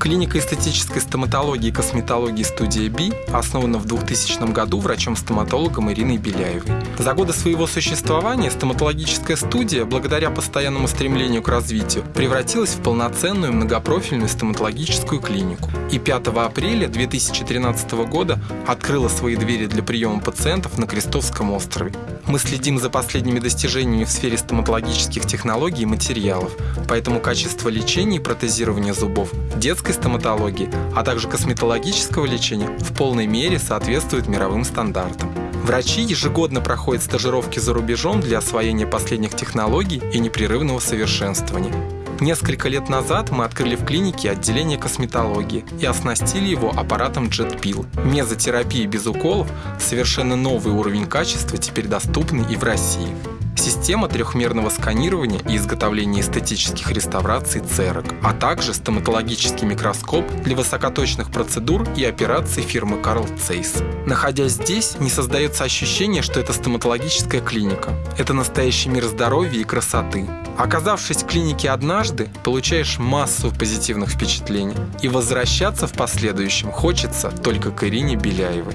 Клиника эстетической стоматологии и косметологии студия Би основана в 2000 году врачом-стоматологом Ириной Беляевой. За годы своего существования стоматологическая студия, благодаря постоянному стремлению к развитию, превратилась в полноценную многопрофильную стоматологическую клинику. И 5 апреля 2013 года открыла свои двери для приема пациентов на Крестовском острове. Мы следим за последними достижениями в сфере стоматологических технологий и материалов, поэтому качество лечения и протезирования зубов, детской стоматологии, а также косметологического лечения в полной мере соответствует мировым стандартам. Врачи ежегодно проходят стажировки за рубежом для освоения последних технологий и непрерывного совершенствования. Несколько лет назад мы открыли в клинике отделение косметологии и оснастили его аппаратом JetPill. Мезотерапия без уколов – совершенно новый уровень качества, теперь доступный и в России. Система трехмерного сканирования и изготовления эстетических реставраций церок, а также стоматологический микроскоп для высокоточных процедур и операций фирмы Carl Zeiss. Находясь здесь, не создается ощущение, что это стоматологическая клиника. Это настоящий мир здоровья и красоты. Оказавшись в клинике однажды, получаешь массу позитивных впечатлений. И возвращаться в последующем хочется только к Ирине Беляевой.